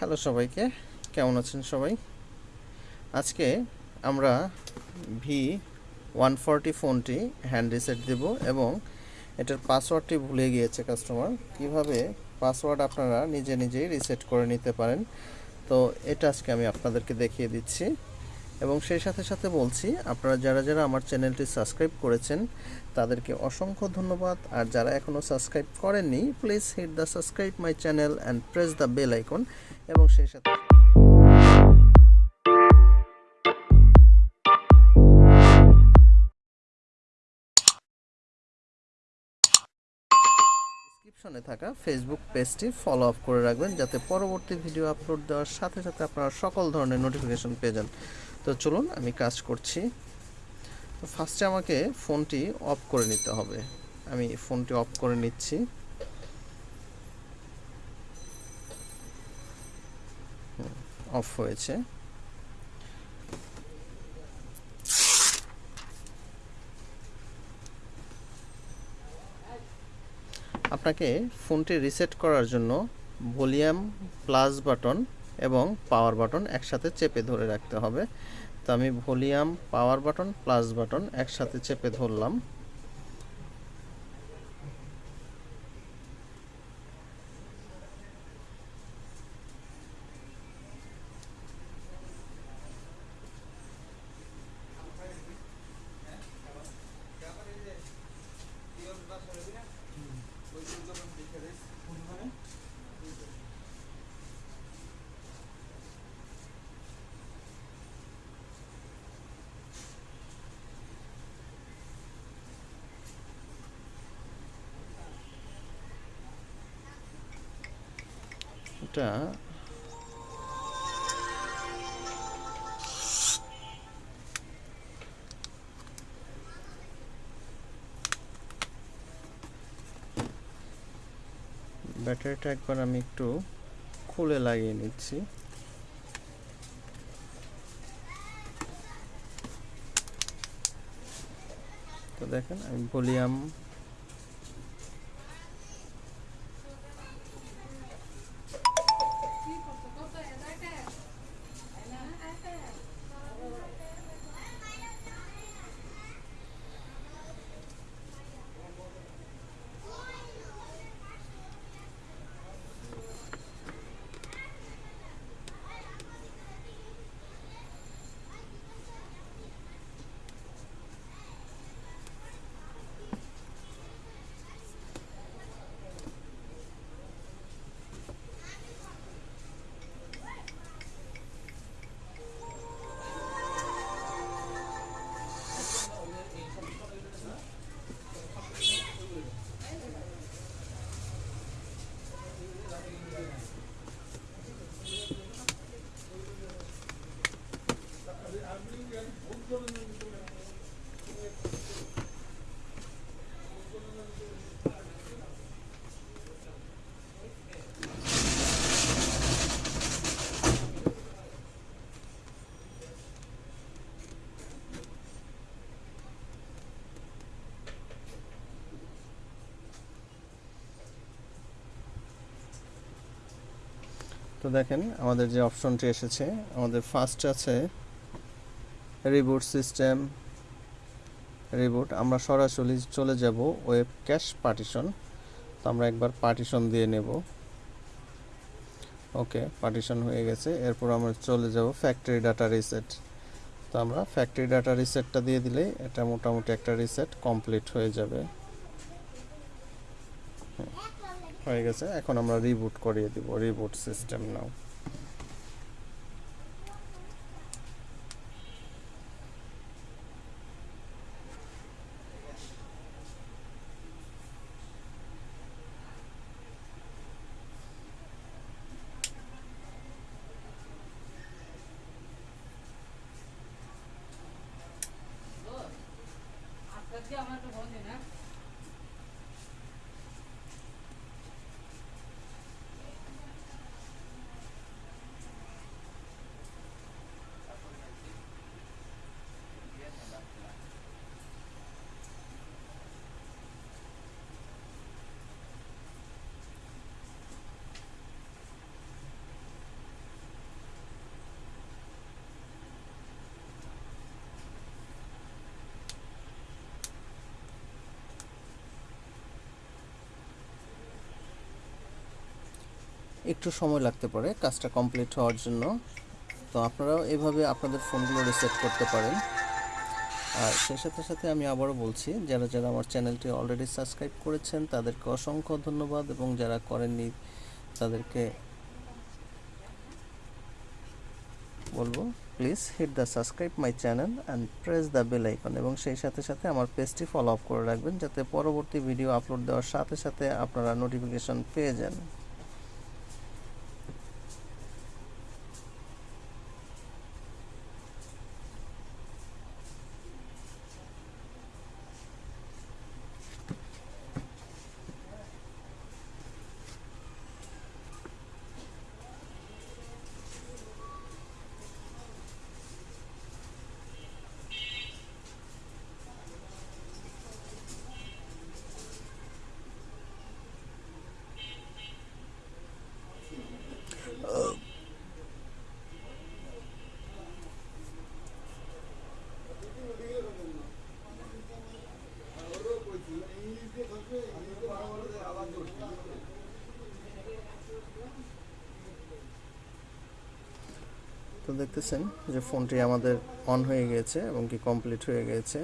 Hello সবাইকে, কেমন আছেন সবাই? আজকে আমরা ভি ওয়ান ফোরটি ফোনটি হ্যান্ড রিসেট দেব এবং এটার পাসওয়ার্ডটি ভুলে গিয়েছে কাস্টমার কীভাবে পাসওয়ার্ড আপনারা নিজে নিজেই রিসেট করে নিতে পারেন? তো এটা আজকে আমি আপনাদেরকে দেখিয়ে দিচ্ছি। এবং সেই সাথে সাথে বলছি, আপনারা যারা যারা আমার চ্যানেলটি সাবস্ক্রাইব করেছেন, তাদেরকে অসংখ্য ধন্যবাদ। আর যারা এখনও সাবস্ক্রাইব করেননি please hit the subscribe my channel and press the bell icon এবং সেই সাথে থাকা ফেসবুক পেজটি ফলো আপ করে রাখবেন, যাতে পরবর্তী ভিডিও আপলোড দেওয়ার সাথে সাথে আপনারা সকল ধরনের নোটিফিকেশন পেয়ে যান। তো চলুন আমি কাজ করছি। তো ফার্স্টে আমাকে ফোনটি অফ করে নিতে হবে। আমি ফোনটি অফ করে নিচ্ছি। অফ হয়েছে। আপনাকে ফোনটি রিসেট করার জন্য ভলিউম প্লাস বাটন এবং পাওয়ার বাটন একসাথে চেপে ধরে রাখতে হবে। তো আমি volume power button plus button একসাথে চেপে ধরলাম। এটা ব্যাটারিটা একবার আমি একটু খুলে লাগিয়ে নিচ্ছি। তো দেখেন আমি ভলিউম তো দেখেন, আমাদের যে অপশনটি এসেছে, আমাদের ফার্স্ট আছে রিবুট সিস্টেম রিবুট আমরা সরাসরি চলে যাব ওয়েব ক্যাশ পার্টিশন তো আমরা একবার পার্টিশন দিয়ে নেব। ওকে পার্টিশন হয়ে গেছে। এরপর আমরা চলে যাব ফ্যাক্টরি ডাটা রিসেট তো আমরা ফ্যাক্টরি ডাটা রিসেটটা দিয়ে দিলেই এটা মোটামুটি একটা রিসেট কমপ্লিট হয়ে যাবে। হয়ে গেছে এখন আমরা রিবুট করিয়ে দিব রিবুট সিস্টেম নাও আমার তো বন্ধ না? একটু সময় লাগতে পারে কাজটা কমপ্লিট হওয়ার জন্য। তো আপনারাও এভাবে আপনাদের ফোনগুলো রিসেট করতে পারেন। আর সেই সাথে সাথে আমি আবারও বলছি, যারা যারা আমার চ্যানেলটি অলরেডি সাবস্ক্রাইব করেছেন, তাদেরকে অসংখ্য ধন্যবাদ এবং যারা করেননি, তাদেরকে বলব please hit the subscribe my channel and press the bell icon এবং সেই সাথে সাথে আমার পেজটি ফলো আপ করে রাখবেন, যাতে পরবর্তী ভিডিও আপলোড দেওয়ার সাথে সাথে আপনারা নোটিফিকেশন পেয়ে যান। তো দেখতেছেন যে ফোনটি আমাদের অন হয়ে গেছে এবং কি কমপ্লিট হয়ে গিয়েছে